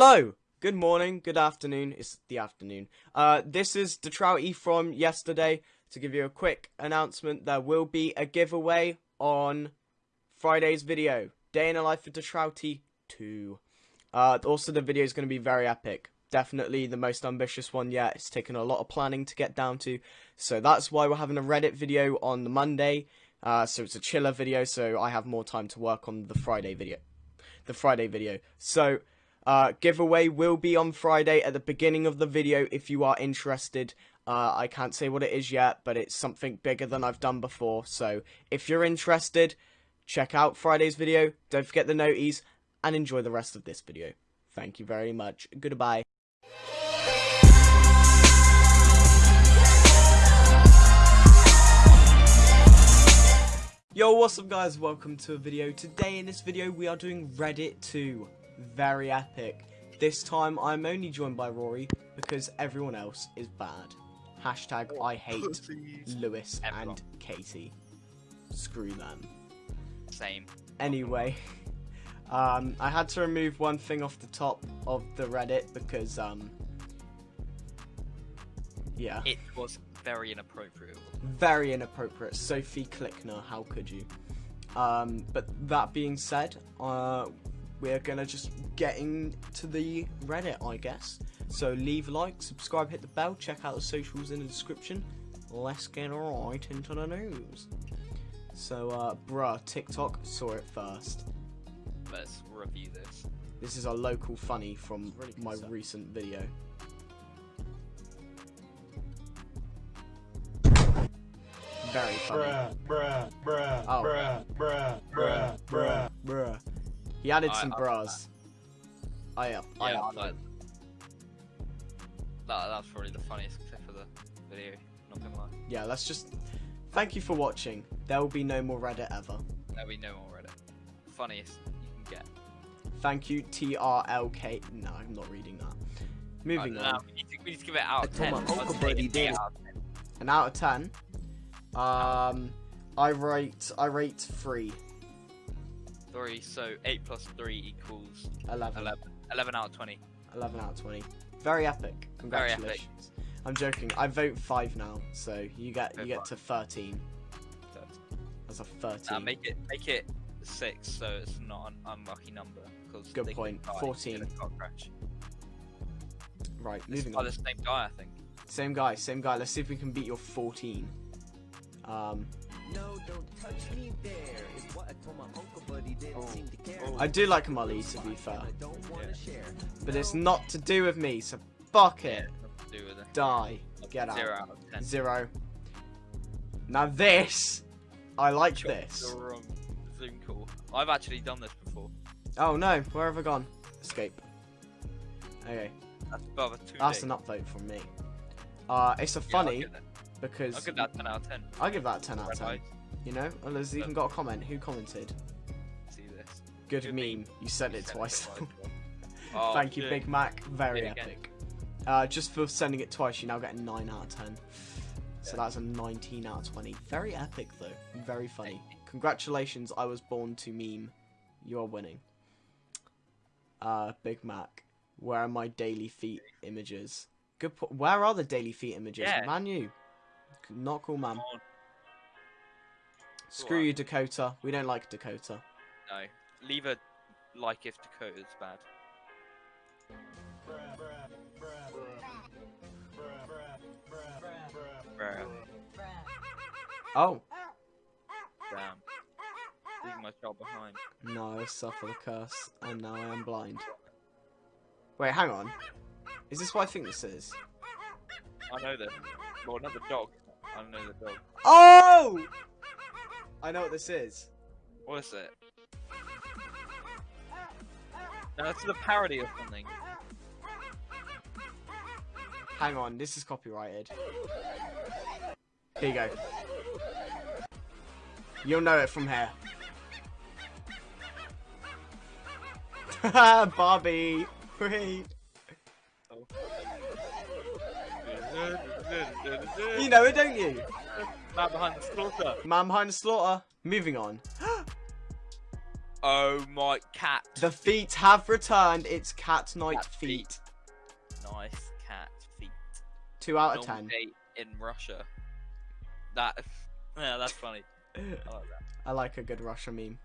Hello, good morning, good afternoon. It's the afternoon. Uh, this is Detrouty from yesterday. To give you a quick announcement, there will be a giveaway on Friday's video. Day in a life for Detrouty 2. Uh, also, the video is going to be very epic. Definitely the most ambitious one yet. It's taken a lot of planning to get down to. So that's why we're having a Reddit video on the Monday. Uh, so it's a chiller video, so I have more time to work on the Friday video. The Friday video. So uh, giveaway will be on Friday at the beginning of the video if you are interested. Uh, I can't say what it is yet, but it's something bigger than I've done before. So if you're interested, check out Friday's video. Don't forget the noties and enjoy the rest of this video. Thank you very much. Goodbye. Yo, what's up guys? Welcome to a video. Today in this video we are doing Reddit 2 very epic. This time I'm only joined by Rory because everyone else is bad. Hashtag I hate Lewis Everyone. and Katie. Screw them. Same. Anyway, um, I had to remove one thing off the top of the Reddit because, um, yeah. It was very inappropriate. Very inappropriate. Sophie Klickner, how could you? Um, but that being said, uh, we're gonna just getting to the Reddit, I guess. So leave a like, subscribe, hit the bell, check out the socials in the description. Let's get right into the news. So, uh, bruh, TikTok saw it first. Let's review this. This is a local funny from really my stuff. recent video. Very funny. Bruh, bruh, bruh, oh. bruh, bruh, bruh, bruh, bruh. He added I, some bras. I up. Yeah, I up. That, that's probably the funniest clip of the video. Not gonna lie. Yeah, let's just. Thank you for watching. There will be no more Reddit ever. There will be no more Reddit. Funniest you can get. Thank you, TRLK. No, I'm not reading that. Moving on. We need, to, we need, to, give it out of 10. An out of 10. Um, I rate I rate three. 3, so 8 plus 3 equals 11. 11, 11 out of 20. 11 out of 20. Very epic. Congratulations. Very epic. I'm joking. I vote 5 now, so you get you get to 13. 13. That's a 13. Uh, make it make it 6 so it's not an unlucky number. Cause Good point. 14. Right, this moving on. the same guy, I think. Same guy, same guy. Let's see if we can beat your 14. Um, no, don't touch me there. Is what I told my uncle, but he didn't oh. seem to care. I do like Molly, to be fair. Yeah. But it's not to do with me, so fuck it. Yeah, Die. Get Zero out. out of ten. Zero. Now this, I like this. Wrong. Zoom call. I've actually done this before. Oh no, where have I gone? Escape. Okay. That's above a two. That's an upvote from me. Uh, it's a funny. Yeah, because I'll give that 10 out of 10. I'll give that 10 out of 10. You know, well, there's even got a comment. Who commented? See this. Good, Good meme. You sent it twice. oh, Thank you, Big Mac. Very epic. Uh, just for sending it twice, you now get a 9 out of 10. So that's a 19 out of 20. Very epic, though. Very funny. Congratulations, I was born to meme. You are winning. Uh, Big Mac. Where are my daily feet images? Good. Where are the daily feet images? Yeah. Man, you. Not cool, man. Screw you, Dakota. We don't like Dakota. No. Leave a like if Dakota's bad. Oh. Damn. Leaving my child behind. No, I suffer the curse, and now I am blind. Wait, hang on. Is this what I think this is? I know this. Well, not the dog. I know the dog. Oh! I know what this is. What is it? It's a parody of something. Hang on, this is copyrighted. Here you go. You'll know it from here. Bobby! Wait. You know it, don't you? Man behind the slaughter. Man behind the slaughter. Moving on. Oh my cat. The feet have returned. It's cat night Cat feet. feet. Nice cat feet. Two out of ten. day in Russia. That. Yeah, that's funny. I like that. I like a good Russia meme.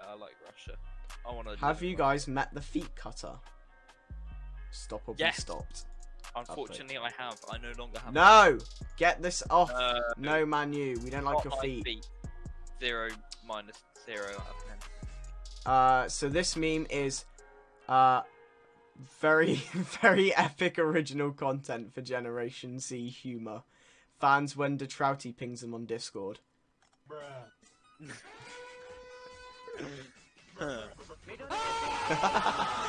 I like Russia. I want to. Have you guys met the feet cutter? Stop or be Yes. stopped. Unfortunately, I have. I no longer have. No! Get this off. Uh, no, man, you. We don't like your my feet. Zero minus zero out of ten. Uh, so this meme is, uh, very, very epic original content for Generation Z humor. Fans when Detrouty pings them on Discord.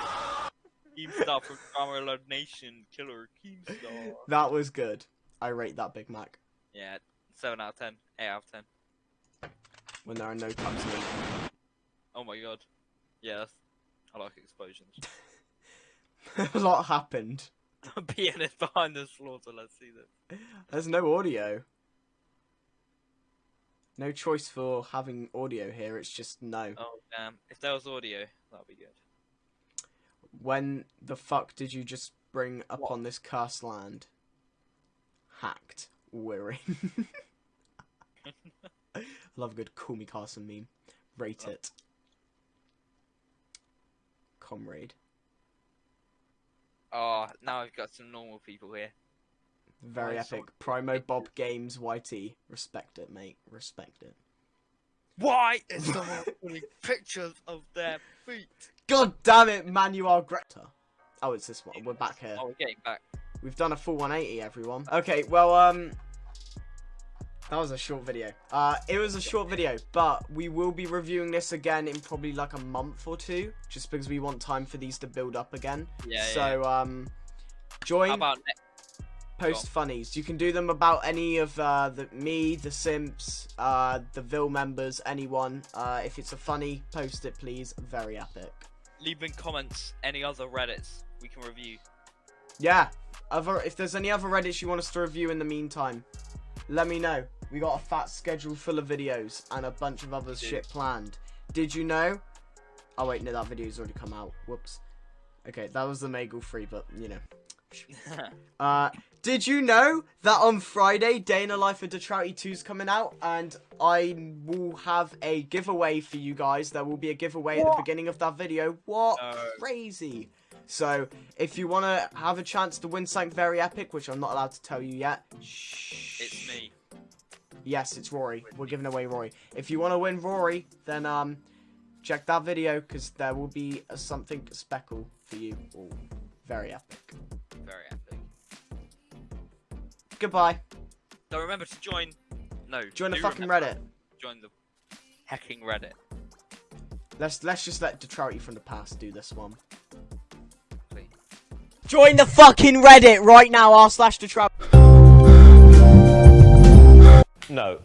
Keemstar from DramaAlert Nation, Killer Keemstar. That was good. I rate that Big Mac. Yeah, seven out of ten. Eight out of ten. When there are no cups. Oh my god. Yeah, I like explosions. a lot happened. Pianist behind the slaughter. Let's see this. There's no audio. No choice for having audio here, it's just no. Oh damn! If there was audio, that'd be good. When the fuck did you just bring What? upon this cursed land? Hacked. Weary. Love a good Call Me Carson meme. Rate Oh. it. Comrade. Oh, now I've got some normal people here. Very I epic. Primo Bob Games YT. Respect it, mate. Respect it. Why is someone putting pictures of their feet? God damn it, Manuel Greta. Oh, it's this one. We're back here. Oh, we're getting back. We've done a full 180, everyone. Okay, well, um, that was a short video. Uh, it was a short video, but we will be reviewing this again in probably like a month or two, just because we want time for these to build up again. Yeah, so, um, yeah. join about next? post funnies. You can do them about any of uh, the me, the simps, uh, the Ville members, anyone. Uh, if it's a funny, post it, please. Very epic. Leave in comments any other Reddits we can review. Yeah. Other if there's any other Reddits you want us to review in the meantime, let me know. We got a fat schedule full of videos and a bunch of other shit planned. Did you know? Oh wait, no, that video's already come out. Whoops. Okay, that was the Magel free, but you know. Uh, did you know that on Friday, Day in the Life of Detrouty 2 is coming out, and I will have a giveaway for you guys. There will be a giveaway at the beginning of that video. What? No. Crazy. So, if you want to have a chance to win something very epic, which I'm not allowed to tell you yet, shh. it's me. Yes, it's Rory. We're giving away Rory. If you want to win Rory, then um, check that video because there will be a something speckle for you all. Very epic. Very epic. Goodbye. Don't remember to join. No. Join the fucking Reddit. Join the hacking Reddit. Let's let's just let Detrouty from the past do this one. Please. Join the fucking Reddit right now, r slash Detrouty. No.